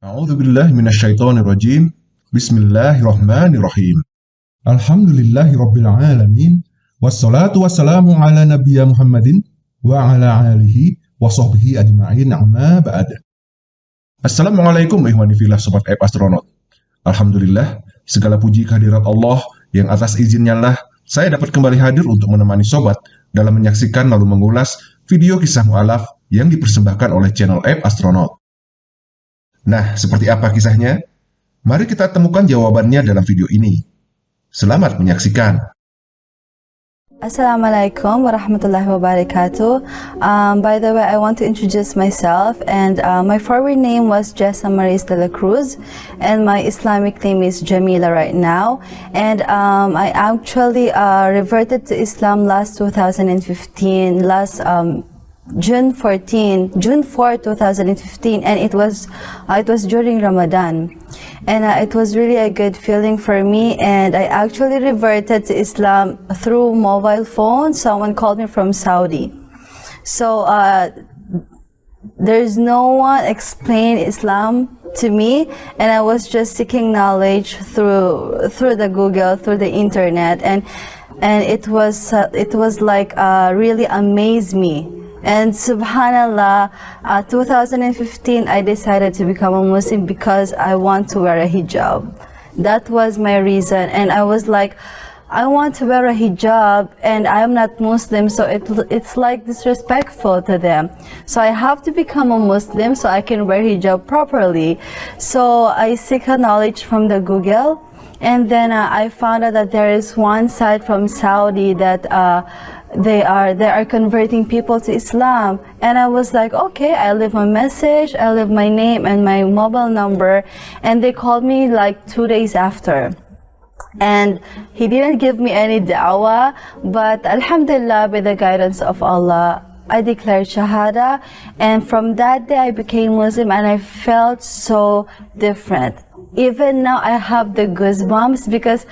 A'udzubillahi minasyaitonirrajim. Bismillahirrahmanirrahim. Alhamdulillahirabbil alamin. Wassalatu wassalamu ala nabiyya Muhammadin wa ala alihi wa sahbihi ajma'in amma ba'd. Assalamualaikum ihwani fillah sobat app Astronaut. Alhamdulillah, segala puji kehadirat Allah yang atas izinnya lah saya dapat kembali hadir untuk menemani sobat dalam menyaksikan lalu mengulas video kisah mu'alaf yang dipersembahkan oleh channel app Astronaut. Nah, seperti apa kisahnya? Mari kita temukan jawabannya dalam video ini. Selamat menyaksikan. Assalamualaikum warahmatullahi wabarakatuh. Um, by the way, I want to introduce myself and uh, my forward name was Jessa Maris de la Cruz and my Islamic name is Jamila right now. And um, I actually uh, reverted to Islam last 2015, last um, June 14, June 4, 2015, and it was uh, it was during Ramadan, and uh, it was really a good feeling for me. And I actually reverted to Islam through mobile phone. Someone called me from Saudi, so uh, there's no one explain Islam to me, and I was just seeking knowledge through through the Google, through the internet, and and it was uh, it was like uh, really amazed me and subhanallah, uh, 2015 I decided to become a Muslim because I want to wear a hijab. That was my reason and I was like, I want to wear a hijab and I'm not Muslim so it, it's like disrespectful to them. So I have to become a Muslim so I can wear hijab properly. So I seek a knowledge from the Google and then uh, I found out that there is one site from Saudi that uh, they are they are converting people to Islam. And I was like okay I leave my message I leave my name and my mobile number. And they called me like two days after. And he didn't give me any da'wah but alhamdulillah by the guidance of Allah I declared Shahada. And from that day I became Muslim and I felt so different even now I have the goosebumps because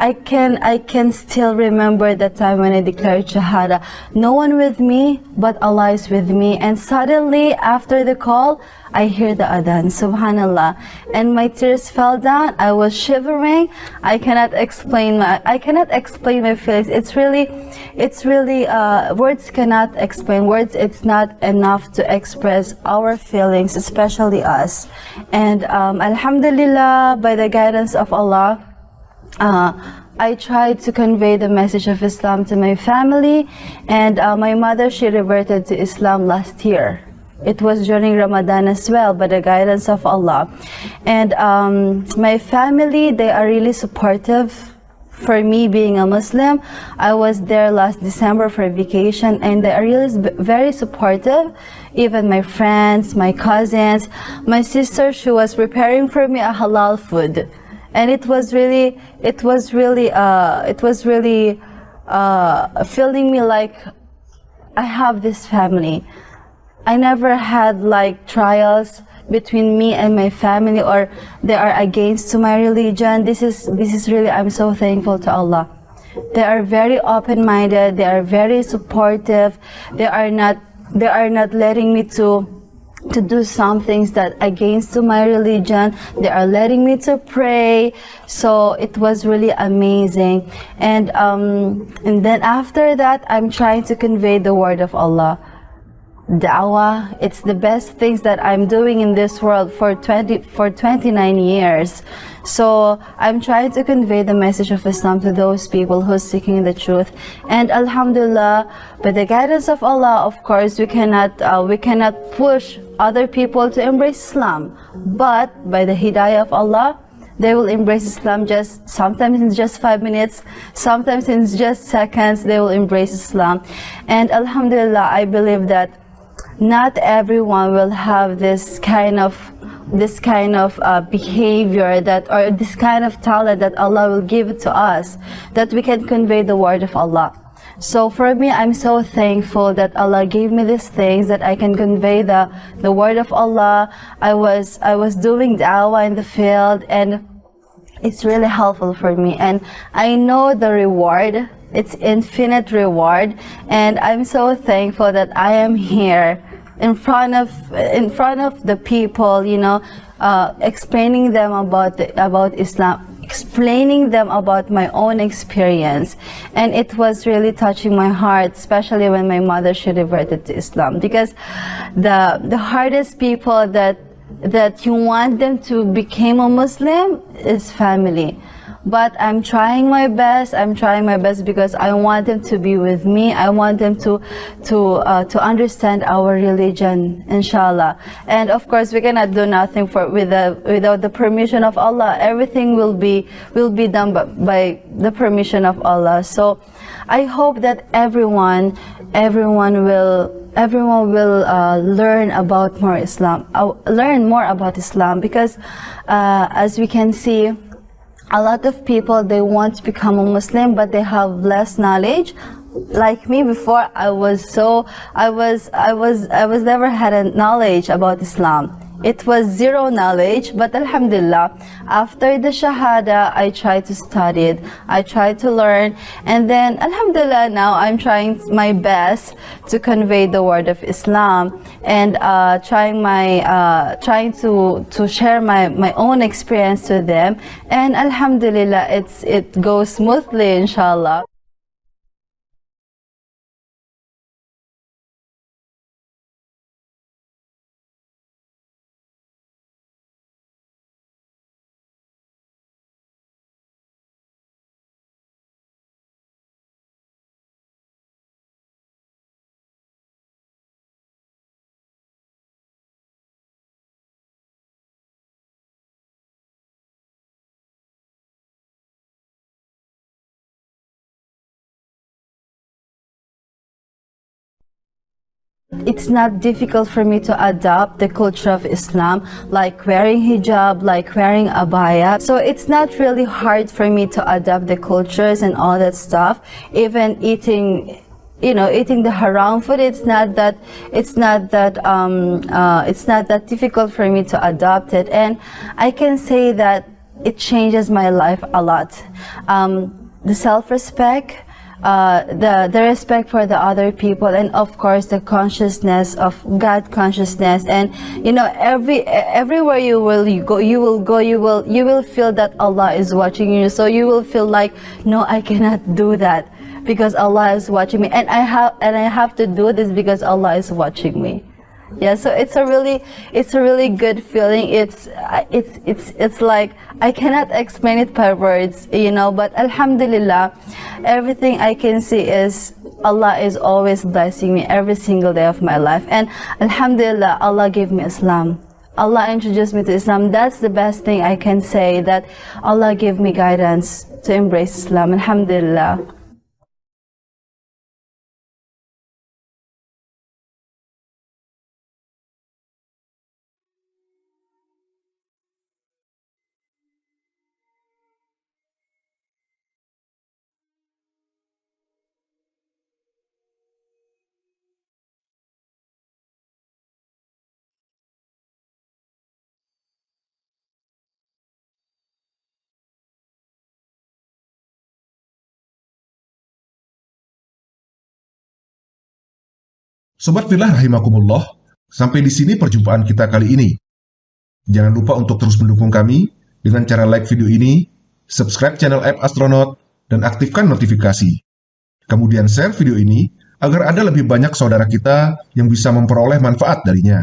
I can I can still remember the time when I declared Shahada. No one with me, but Allah is with me. And suddenly after the call, I hear the adhan, subhanallah. And my tears fell down. I was shivering. I cannot explain my I cannot explain my feelings. It's really it's really uh, words cannot explain. Words it's not enough to express our feelings, especially us. And um, Alhamdulillah, by the guidance of Allah, uh, I tried to convey the message of Islam to my family and uh, my mother she reverted to Islam last year it was during Ramadan as well by the guidance of Allah. And um, my family they are really supportive for me being a Muslim. I was there last December for a vacation and they are really very supportive. Even my friends my cousins my sister she was preparing for me a halal food. And it was really it was really uh, it was really uh, feeling me like I have this family I never had like trials between me and my family or they are against to my religion. This is this is really I'm so thankful to Allah. They are very open-minded. They are very supportive. They are not they are not letting me to to do some things that against to my religion. They are letting me to pray. So it was really amazing. And um and then after that i'm trying to convey the word of allah da'wah it's the best things that i'm doing in this world for 20 for 29 years. So i'm trying to convey the message of islam to those people who are seeking the truth. And alhamdulillah by the guidance of allah of course we cannot uh, we cannot push other people to embrace islam. But by the hidayah of allah they will embrace Islam just sometimes in just five minutes, sometimes in just seconds, they will embrace Islam. And Alhamdulillah, I believe that not everyone will have this kind of this kind of uh, behavior that or this kind of talent that Allah will give to us that we can convey the word of Allah. So for me I'm so thankful that Allah gave me these things that I can convey the the word of Allah. I was I was doing da'wah in the field and it's really helpful for me. And I know the reward it's infinite reward and I'm so thankful that I am here in front of in front of the people you know uh, explaining them about about Islam explaining them about my own experience. And it was really touching my heart especially when my mother she reverted to Islam. Because the the hardest people that that you want them to become a Muslim is family but I'm trying my best. I'm trying my best because I want them to be with me. I want them to to uh, to understand our religion, inshallah. And of course, we cannot do nothing for with the, without the permission of Allah. Everything will be will be done by, the permission of Allah. So, I hope that everyone everyone will everyone will uh, learn about more Islam, uh, learn more about Islam because uh, as we can see a lot of people they want to become a muslim but they have less knowledge. Like me before i was so i was i was i was never had a knowledge about islam it was zero knowledge, but Alhamdulillah, after the Shahada, I tried to study it. I tried to learn, and then Alhamdulillah, now I'm trying my best to convey the word of Islam and uh, trying my uh, trying to to share my my own experience to them. And Alhamdulillah, it's it goes smoothly, inshallah. It's not difficult for me to adopt the culture of Islam, like wearing hijab, like wearing abaya. So it's not really hard for me to adopt the cultures and all that stuff. Even eating you know eating the haram food it's not that it's not that um, uh, it's not that difficult for me to adopt it and i can say that it changes my life a lot um, the self-respect uh, the the respect for the other people and of course the consciousness of God consciousness. And you know every everywhere you will you go you will go you will you will feel that Allah is watching you. So you will feel like no I cannot do that because Allah is watching me. And I have and I have to do this because Allah is watching me yeah so it's a really it's a really good feeling it's uh, it's it's it's like i cannot explain it by words you know but alhamdulillah everything i can see is allah is always blessing me every single day of my life and alhamdulillah allah gave me islam Allah introduced me to Islam. That's the best thing I can say that Allah gave me guidance to embrace Islam. Alhamdulillah. Sobat Filah rahimakumullah, sampai di sini perjumpaan kita kali ini. Jangan lupa untuk terus mendukung kami dengan cara like video ini, subscribe channel App Astronaut, dan aktifkan notifikasi. Kemudian share video ini agar ada lebih banyak saudara kita yang bisa memperoleh manfaat darinya.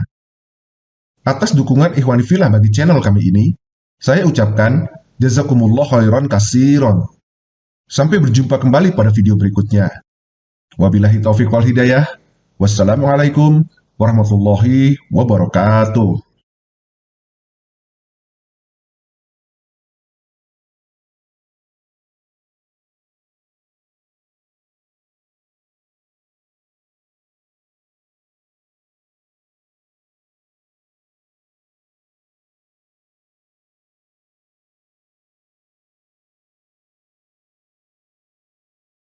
Atas dukungan Ikhwani Filah bagi channel kami ini, saya ucapkan Jazakumullah khairan kasiron. Sampai berjumpa kembali pada video berikutnya. Wabillahi taufiq wal hidayah. Wassalamualaikum warahmatullahi wabarakatuh.